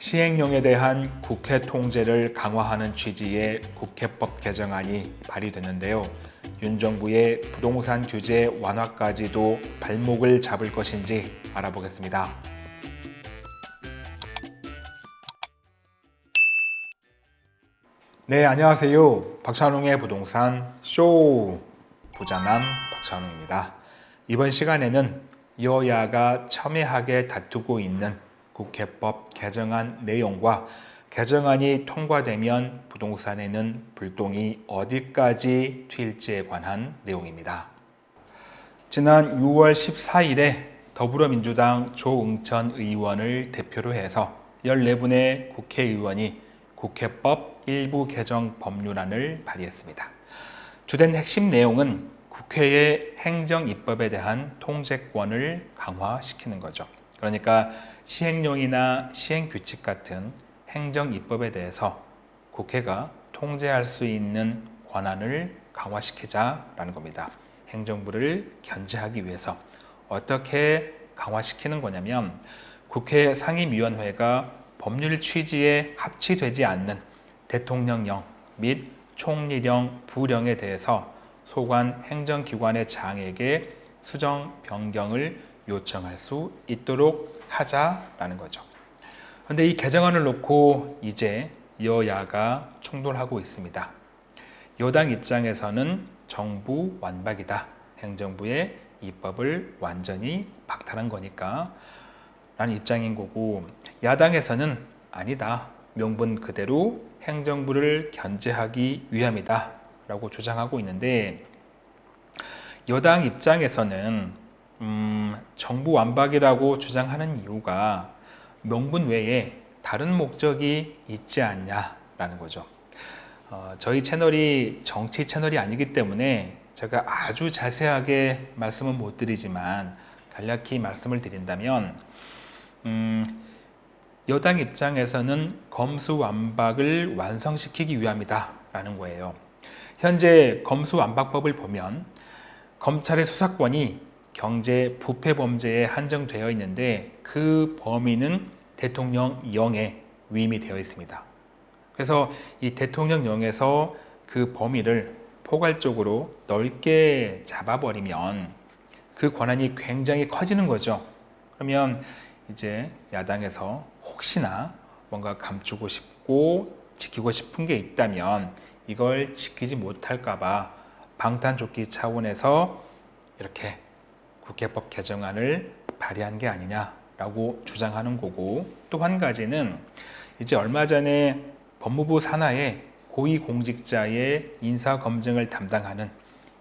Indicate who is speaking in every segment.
Speaker 1: 시행령에 대한 국회 통제를 강화하는 취지의 국회법 개정안이 발의됐는데요. 윤 정부의 부동산 규제 완화까지도 발목을 잡을 것인지 알아보겠습니다. 네, 안녕하세요. 박찬웅의 부동산 쇼 부자남 박찬웅입니다. 이번 시간에는 여야가 첨예하게 다투고 있는 국회법 개정안 내용과 개정안이 통과되면 부동산에는 불똥이 어디까지 튈지에 관한 내용입니다. 지난 6월 14일에 더불어민주당 조응천 의원을 대표로 해서 14분의 국회의원이 국회법 일부 개정 법률안을 발의했습니다. 주된 핵심 내용은 국회의 행정 입법에 대한 통제권을 강화시키는 거죠. 그러니까 시행령이나 시행규칙 같은 행정 입법에 대해서 국회가 통제할 수 있는 권한을 강화시키자라는 겁니다. 행정부를 견제하기 위해서 어떻게 강화시키는 거냐면 국회 상임위원회가 법률 취지에 합치되지 않는 대통령령 및 총리령, 부령에 대해서 소관 행정기관의 장에게 수정 변경을 요청할 수 있도록 하자라는 거죠. 그런데 이 개정안을 놓고 이제 여야가 충돌하고 있습니다. 여당 입장에서는 정부 완박이다. 행정부의 입법을 완전히 박탈한 거니까 라는 입장인 거고 야당에서는 아니다. 명분 그대로 행정부를 견제하기 위함이다. 라고 주장하고 있는데 여당 입장에서는 음, 정부 완박이라고 주장하는 이유가 명분 외에 다른 목적이 있지 않냐라는 거죠. 어, 저희 채널이 정치 채널이 아니기 때문에 제가 아주 자세하게 말씀은 못 드리지만 간략히 말씀을 드린다면 음, 여당 입장에서는 검수완박을 완성시키기 위함이다 라는 거예요. 현재 검수완박법을 보면 검찰의 수사권이 경제 부패 범죄에 한정되어 있는데 그 범위는 대통령령에 위임이 되어 있습니다. 그래서 이 대통령령에서 그 범위를 포괄적으로 넓게 잡아버리면 그 권한이 굉장히 커지는 거죠. 그러면 이제 야당에서 혹시나 뭔가 감추고 싶고 지키고 싶은 게 있다면 이걸 지키지 못할까 봐 방탄조끼 차원에서 이렇게 국회법 개정안을 발의한 게 아니냐라고 주장하는 거고 또 한 가지는 이제 얼마 전에 법무부 산하에 고위공직자의 인사검증을 담당하는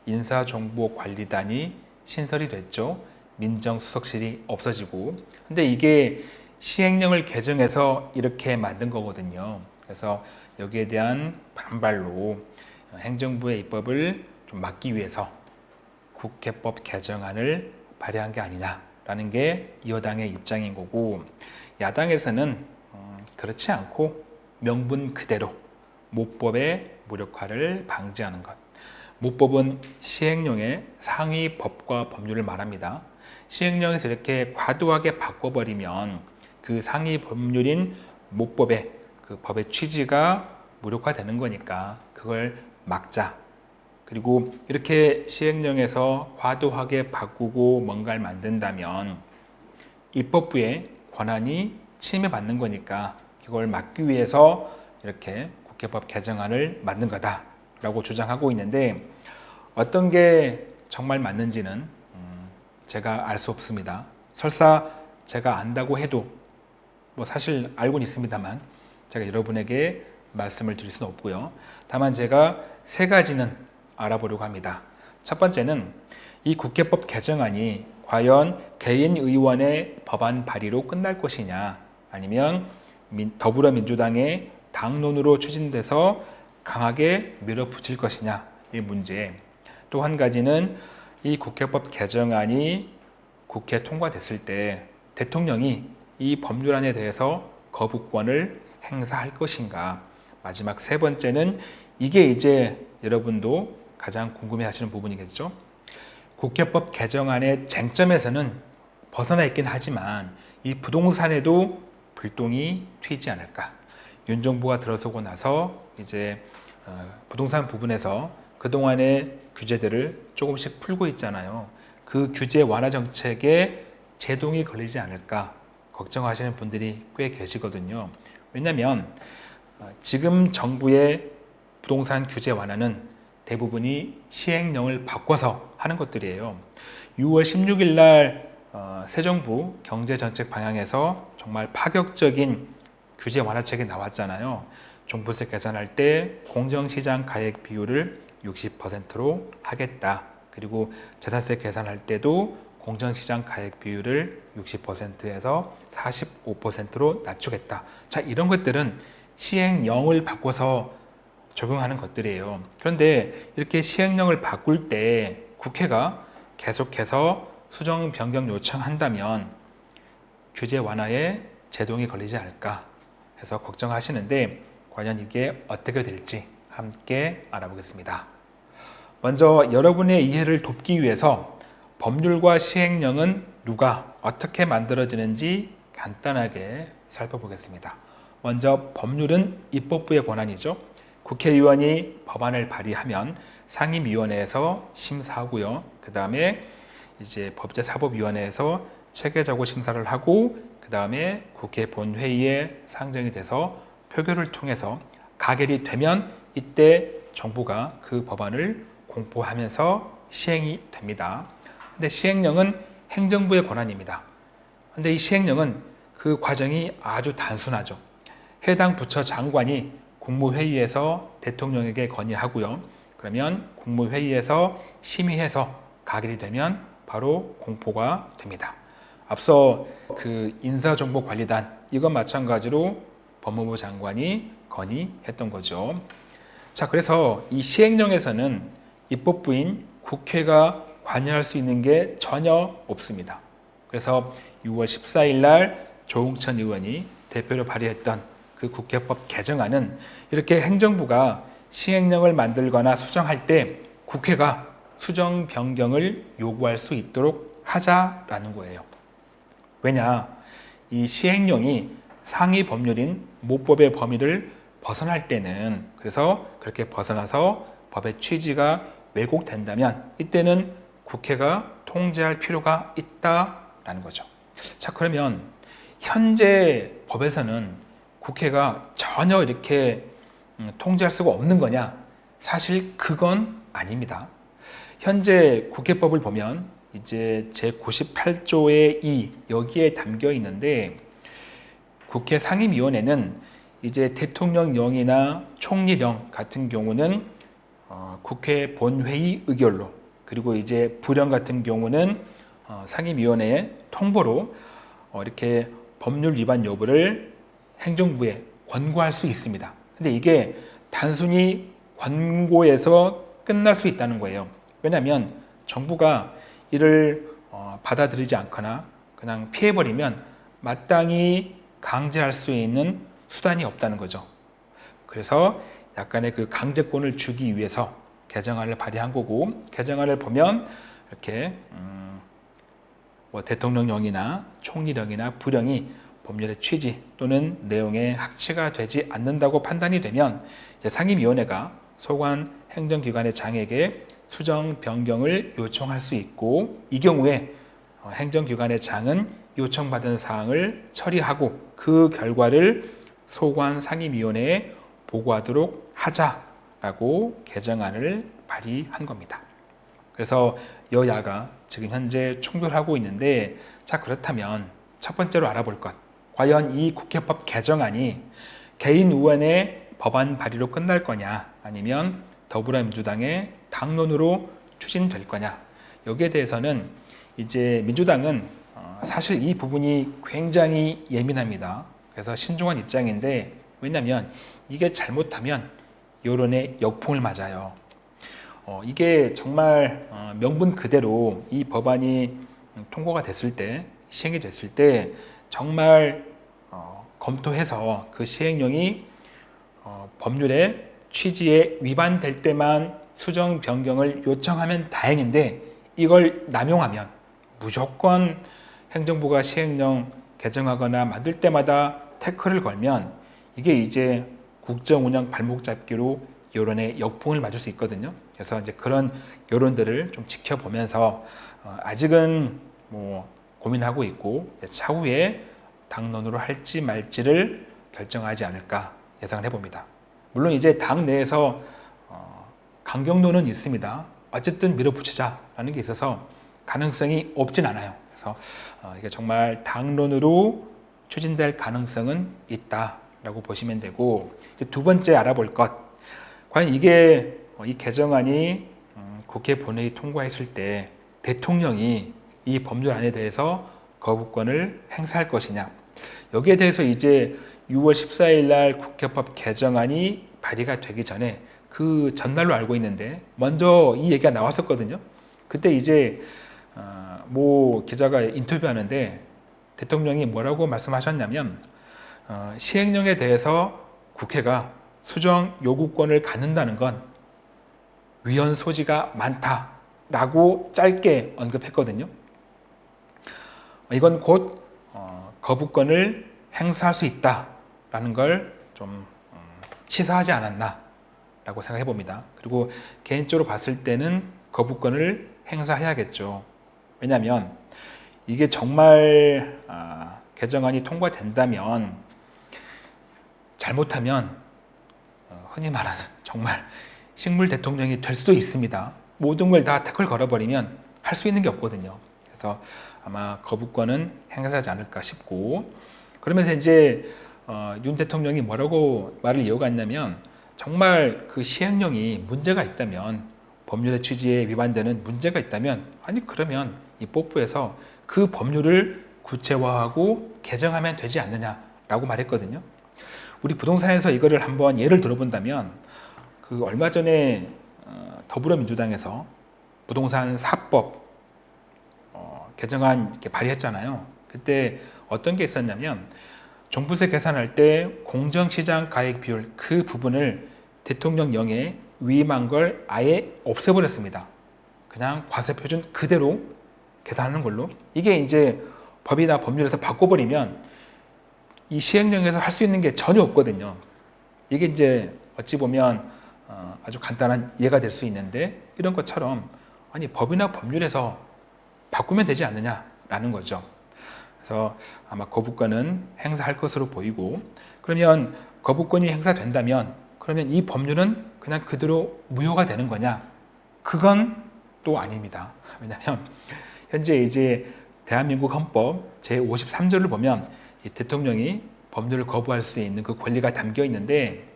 Speaker 1: 인사정보관리단이 신설이 됐죠. 민정수석실이 없어지고 근데 이게 시행령을 개정해서 이렇게 만든 거거든요. 그래서 여기에 대한 반발로 행정부의 입법을 좀 막기 위해서 국회법 개정안을 발의한 게 아니냐라는 게 여당의 입장인 거고 야당에서는 음, 그렇지 않고 명분 그대로 모법의 무력화를 방지하는 것 모법은 시행령의 상위 법과 법률을 말합니다. 시행령에서 이렇게 과도하게 바꿔버리면 그 상위 법률인 모법의 그 법의 취지가 무력화되는 거니까 그걸 막자 그리고 이렇게 시행령에서 과도하게 바꾸고 뭔가를 만든다면 입법부의 권한이 침해받는 거니까 그걸 막기 위해서 이렇게 국회법 개정안을 만든 거다라고 주장하고 있는데 어떤 게 정말 맞는지는 음, 제가 알 수 없습니다. 설사 제가 안다고 해도 뭐 사실 알고는 있습니다만 제가 여러분에게 말씀을 드릴 수는 없고요. 다만 제가 세 가지는 알아보려고 합니다. 첫 번째는 이 국회법 개정안이 과연 개인 의원의 법안 발의로 끝날 것이냐 아니면 더불어민주당의 당론으로 추진돼서 강하게 밀어붙일 것이냐 이 문제 또 한 가지는 이 국회법 개정안이 국회 통과됐을 때 대통령이 이 법률안에 대해서 거부권을 행사할 것인가 마지막 세 번째는 이게 이제 여러분도 가장 궁금해 하시는 부분이겠죠. 국회법 개정안의 쟁점에서는 벗어나 있긴 하지만 이 부동산에도 불똥이 튀지 않을까. 윤 정부가 들어서고 나서 이제 어, 부동산 부분에서 그동안의 규제들을 조금씩 풀고 있잖아요. 그 규제 완화 정책에 제동이 걸리지 않을까 걱정하시는 분들이 꽤 계시거든요. 왜냐하면 어, 지금 정부의 부동산 규제 완화는 대부분이 시행령을 바꿔서 하는 것들이에요. 6월 16일 날 어, 새 정부 경제정책 방향에서 정말 파격적인 규제 완화책이 나왔잖아요. 종부세 계산할 때 공정시장 가액 비율을 60%로 하겠다. 그리고 재산세 계산할 때도 공정시장 가액 비율을 60%에서 45%로 낮추겠다. 자, 이런 것들은 시행령을 바꿔서 적용하는 것들이에요. 그런데 이렇게 시행령을 바꿀 때 국회가 계속해서 수정 변경 요청한다면 규제 완화에 제동이 걸리지 않을까 해서 걱정하시는데 과연 이게 어떻게 될지 함께 알아보겠습니다. 먼저 여러분의 이해를 돕기 위해서 법률과 시행령은 누가 어떻게 만들어지는지 간단하게 살펴보겠습니다. 먼저 법률은 입법부의 권한이죠. 국회의원이 법안을 발의하면 상임위원회에서 심사하고요. 그 다음에 이제 법제사법위원회에서 체계적으로 심사를 하고 그 다음에 국회 본회의에 상정이 돼서 표결을 통해서 가결이 되면 이때 정부가 그 법안을 공포하면서 시행이 됩니다. 근데 시행령은 행정부의 권한입니다. 근데 이 시행령은 그 과정이 아주 단순하죠. 해당 부처 장관이 국무회의에서 대통령에게 건의하고요. 그러면 국무회의에서 심의해서 가결이 되면 바로 공포가 됩니다. 앞서 그 인사정보관리단 이건 마찬가지로 법무부 장관이 건의했던 거죠. 자, 그래서 이 시행령에서는 입법부인 국회가 관여할 수 있는 게 전혀 없습니다. 그래서 6월 14일 날 조홍천 의원이 대표로 발의했던 그 국회법 개정안은 이렇게 행정부가 시행령을 만들거나 수정할 때 국회가 수정 변경을 요구할 수 있도록 하자라는 거예요. 왜냐? 이 시행령이 상위 법률인 모법의 범위를 벗어날 때는 그래서 그렇게 벗어나서 법의 취지가 왜곡된다면 이때는 국회가 통제할 필요가 있다라는 거죠. 자, 그러면 현재 법에서는 국회가 전혀 이렇게 음, 통제할 수가 없는 거냐? 사실 그건 아닙니다. 현재 국회법을 보면 이제 제98조의 2 여기에 담겨 있는데 국회 상임위원회는 이제 대통령령이나 총리령 같은 경우는 어, 국회 본회의 의결로 그리고 이제 불령 같은 경우는 어, 상임위원회의 통보로 어, 이렇게 법률 위반 여부를 행정부에 권고할 수 있습니다. 근데 이게 단순히 권고에서 끝날 수 있다는 거예요. 왜냐하면 정부가 이를 어, 받아들이지 않거나 그냥 피해버리면 마땅히 강제할 수 있는 수단이 없다는 거죠. 그래서 약간의 그 강제권을 주기 위해서 개정안을 발의한 거고 개정안을 보면 이렇게 음, 뭐 대통령령이나 총리령이나 부령이 법률의 취지 또는 내용에 합치가 되지 않는다고 판단이 되면 상임위원회가 소관 행정기관의 장에게 수정 변경을 요청할 수 있고 이 경우에 어, 행정기관의 장은 요청받은 사항을 처리하고 그 결과를 소관 상임위원회에 보고하도록 하자라고 개정안을 발의한 겁니다. 그래서 여야가 지금 현재 충돌하고 있는데 자 그렇다면 첫 번째로 알아볼 것 과연 이 국회법 개정안이 개인 의원의 법안 발의로 끝날 거냐 아니면 더불어민주당의 당론으로 추진될 거냐 여기에 대해서는 이제 민주당은 어, 사실 이 부분이 굉장히 예민합니다. 그래서 신중한 입장인데 왜냐하면 이게 잘못하면 여론의 역풍을 맞아요. 어, 이게 정말 어, 명분 그대로 이 법안이 통과가 됐을 때 시행이 됐을 때 정말 어, 검토해서 그 시행령이 어, 법률의 취지에 위반될 때만 수정 변경을 요청하면 다행인데 이걸 남용하면 무조건 행정부가 시행령 개정하거나 만들 때마다 태클을 걸면 이게 이제 국정 운영 발목 잡기로 여론의 역풍을 맞을 수 있거든요. 그래서 이제 그런 여론들을 좀 지켜보면서 어, 아직은 뭐 고민하고 있고 차후에 당론으로 할지 말지를 결정하지 않을까 예상을 해봅니다. 물론 이제 당 내에서 어, 강경론은 있습니다. 어쨌든 밀어붙이자라는 게 있어서 가능성이 없진 않아요. 그래서 어, 이게 정말 당론으로 추진될 가능성은 있다라고 보시면 되고 두 번째 알아볼 것 과연 이게 어, 이 개정안이 음, 국회 본회의 통과했을 때 대통령이 이 법률안에 대해서 거부권을 행사할 것이냐 여기에 대해서 이제 6월 14일 날 국회법 개정안이 발의가 되기 전에 그 전날로 알고 있는데 먼저 이 얘기가 나왔었거든요. 그때 이제 어, 모 기자가 인터뷰하는데 대통령이 뭐라고 말씀하셨냐면 어, 시행령에 대해서 국회가 수정 요구권을 갖는다는 건 위헌 소지가 많다라고 짧게 언급했거든요. 이건 곧 어, 거부권을 행사할 수 있다라는 걸좀 음, 시사하지 않았나라고 생각해 봅니다. 그리고 개인적으로 봤을 때는 거부권을 행사해야겠죠. 왜냐하면 이게 정말 아, 개정안이 통과된다면 잘못하면 어, 흔히 말하는 정말 식물 대통령이 될 수도 있습니다. 모든 걸 다 태클 걸어버리면 할 수 있는 게 없거든요. 그래서 아마 거부권은 행사하지 않을까 싶고 그러면서 이제 어, 윤 대통령이 뭐라고 말을 이어갔냐면 정말 그 시행령이 문제가 있다면 법률의 취지에 위반되는 문제가 있다면 아니 그러면 이 뽀뽀에서 그 법률을 구체화하고 개정하면 되지 않느냐라고 말했거든요. 우리 부동산에서 이거를 한번 예를 들어본다면 그 얼마 전에 어, 더불어민주당에서 부동산 사법 어, 개정안 이렇게 발의했잖아요. 그때 어떤 게 있었냐면 종부세 계산할 때 공정시장 가액 비율 그 부분을 대통령령에 위임한 걸 아예 없애버렸습니다. 그냥 과세 표준 그대로 계산하는 걸로 이게 이제 법이나 법률에서 바꿔버리면 이 시행령에서 할 수 있는 게 전혀 없거든요. 이게 이제 어찌 보면 어, 아주 간단한 예가 될 수 있는데 이런 것처럼 아니 법이나 법률에서 바꾸면 되지 않느냐라는 거죠. 그래서 아마 거부권은 행사할 것으로 보이고 그러면 거부권이 행사된다면 그러면 이 법률은 그냥 그대로 무효가 되는 거냐? 그건 또 아닙니다. 왜냐하면 현재 이제 대한민국 헌법 제53조를 보면 대통령이 법률을 거부할 수 있는 그 권리가 담겨 있는데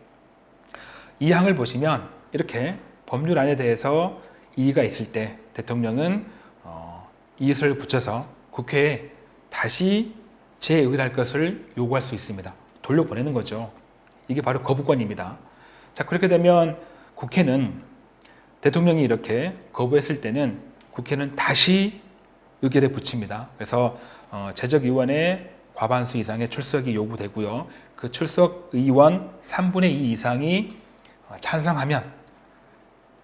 Speaker 1: 이 항을 보시면 이렇게 법률안에 대해서 이의가 있을 때 대통령은 어, 이의를 붙여서 국회에 다시 재의결할 것을 요구할 수 있습니다. 돌려보내는 거죠. 이게 바로 거부권입니다. 자 그렇게 되면 국회는 대통령이 이렇게 거부했을 때는 국회는 다시 의결에 붙입니다. 그래서 어, 제적의원의 과반수 이상의 출석이 요구되고요. 그 출석 의원 3분의 2 이상이 어, 찬성하면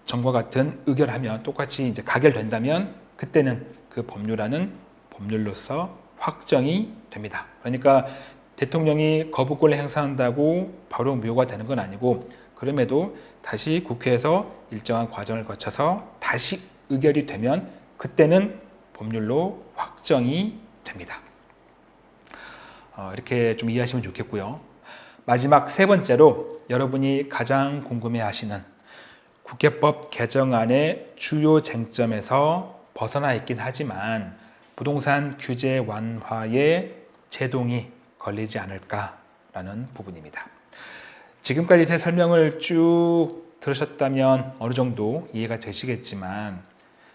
Speaker 1: 전과 같은 의결하면 똑같이 이제 가결된다면 그때는 그 법률안은 법률로서 확정이 됩니다. 그러니까 대통령이 거부권을 행사한다고 바로 무효가 되는 건 아니고 그럼에도 다시 국회에서 일정한 과정을 거쳐서 다시 의결이 되면 그때는 법률로 확정이 됩니다. 어, 이렇게 좀 이해하시면 좋겠고요. 마지막 세 번째로 여러분이 가장 궁금해하시는 국회법 개정안의 주요 쟁점에서 벗어나 있긴 하지만 부동산 규제 완화에 제동이 걸리지 않을까라는 부분입니다. 지금까지 제 설명을 쭉 들으셨다면 어느 정도 이해가 되시겠지만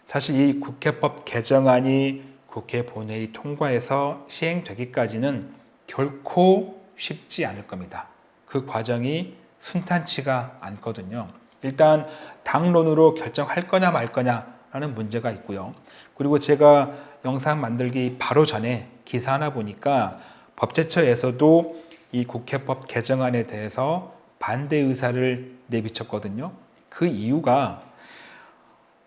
Speaker 1: 사실 이 국회법 개정안이 국회 본회의 통과해서 시행되기까지는 결코 쉽지 않을 겁니다. 그 과정이 순탄치가 않거든요. 일단 당론으로 결정할 거냐 말 거냐 라는 문제가 있고요. 그리고 제가 영상 만들기 바로 전에 기사 하나 보니까 법제처에서도 이 국회법 개정안에 대해서 반대 의사를 내비쳤거든요. 그 이유가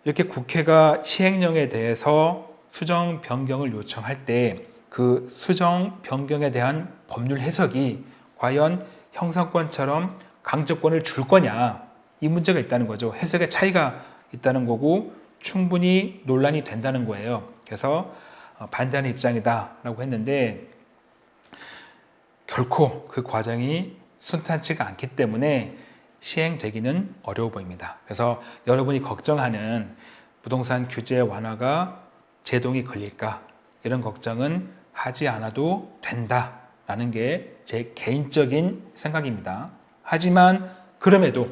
Speaker 1: 이렇게 국회가 시행령에 대해서 수정 변경을 요청할 때 그 수정 변경에 대한 법률 해석이 과연 형성권처럼 강제권을 줄 거냐 이 문제가 있다는 거죠. 해석의 차이가 있다는 거고 충분히 논란이 된다는 거예요. 그래서 어, 반대하는 입장이다 라고 했는데 결코 그 과정이 순탄치가 않기 때문에 시행되기는 어려워 보입니다. 그래서 여러분이 걱정하는 부동산 규제 완화가 제동이 걸릴까 이런 걱정은 하지 않아도 된다라는 게 제 개인적인 생각입니다. 하지만 그럼에도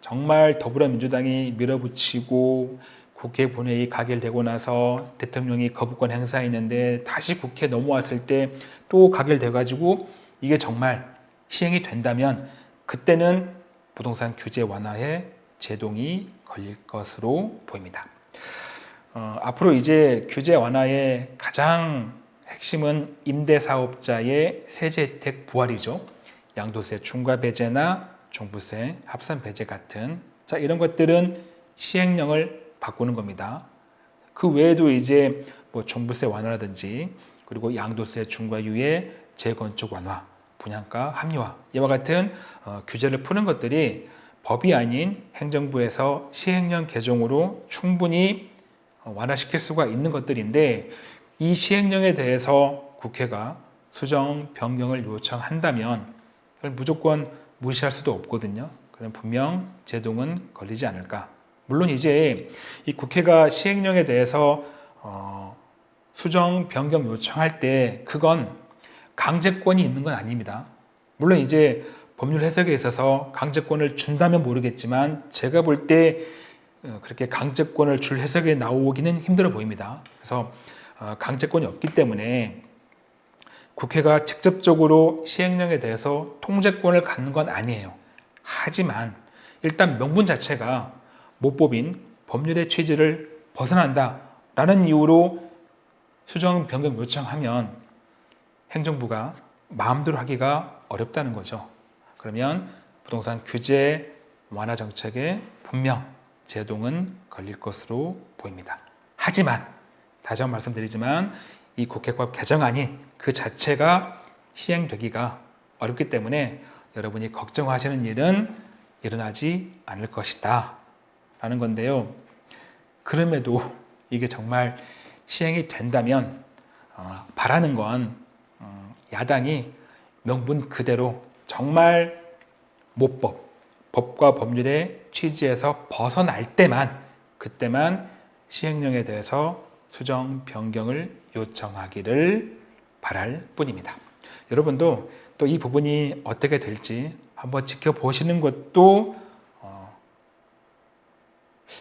Speaker 1: 정말 더불어민주당이 밀어붙이고 국회 본회의 가결되고 나서 대통령이 거부권 행사했는데 다시 국회 넘어왔을 때 또 가결돼 가지고 이게 정말 시행이 된다면 그때는 부동산 규제 완화에 제동이 걸릴 것으로 보입니다. 어, 앞으로 이제 규제 완화의 가장 핵심은 임대사업자의 세제 혜택 부활이죠. 양도세 중과 배제나 종부세, 합산 배제 같은 자 이런 것들은 시행령을 바꾸는 겁니다. 그 외에도 이제 뭐 종부세 완화라든지 그리고 양도세 중과 유예, 재건축 완화, 분양가 합리화 이와 같은 어, 규제를 푸는 것들이 법이 아닌 행정부에서 시행령 개정으로 충분히 어, 완화시킬 수가 있는 것들인데 이 시행령에 대해서 국회가 수정 변경을 요청한다면 무조건 무시할 수도 없거든요. 그럼 분명 제동은 걸리지 않을까. 물론 이제 이 국회가 시행령에 대해서 어, 수정 변경 요청할 때 그건 강제권이 있는 건 아닙니다. 물론 이제 법률 해석에 있어서 강제권을 준다면 모르겠지만 제가 볼때 어, 그렇게 강제권을 줄 해석에 나오기는 힘들어 보입니다. 그래서 어, 강제권이 없기 때문에 국회가 직접적으로 시행령에 대해서 통제권을 갖는 건 아니에요. 하지만 일단 명분 자체가 모법인 법률의 취지를 벗어난다 라는 이유로 수정 변경 요청하면 행정부가 마음대로 하기가 어렵다는 거죠. 그러면 부동산 규제 완화 정책에 분명 제동은 걸릴 것으로 보입니다. 하지만 다시 한번 말씀드리지만 이 국회법 개정안이 그 자체가 시행되기가 어렵기 때문에 여러분이 걱정하시는 일은 일어나지 않을 것이다 라는 건데요. 그럼에도 이게 정말 시행이 된다면 어, 바라는 건 어, 야당이 명분 그대로 정말 모법, 법과 법률의 취지에서 벗어날 때만 그때만 시행령에 대해서 수정 변경을 요청하기를 바랄 뿐입니다. 여러분도 또 이 부분이 어떻게 될지 한번 지켜보시는 것도 어,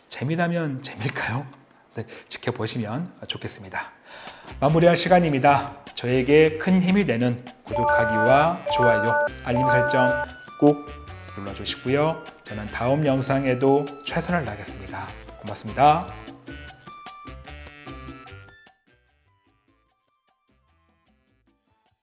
Speaker 1: 재미라면 재미일까요? 네, 지켜보시면 좋겠습니다. 마무리할 시간입니다. 저에게 큰 힘이 되는 구독하기와 좋아요, 알림 설정 꼭 눌러주시고요. 저는 다음 영상에도 최선을 다하겠습니다. 고맙습니다.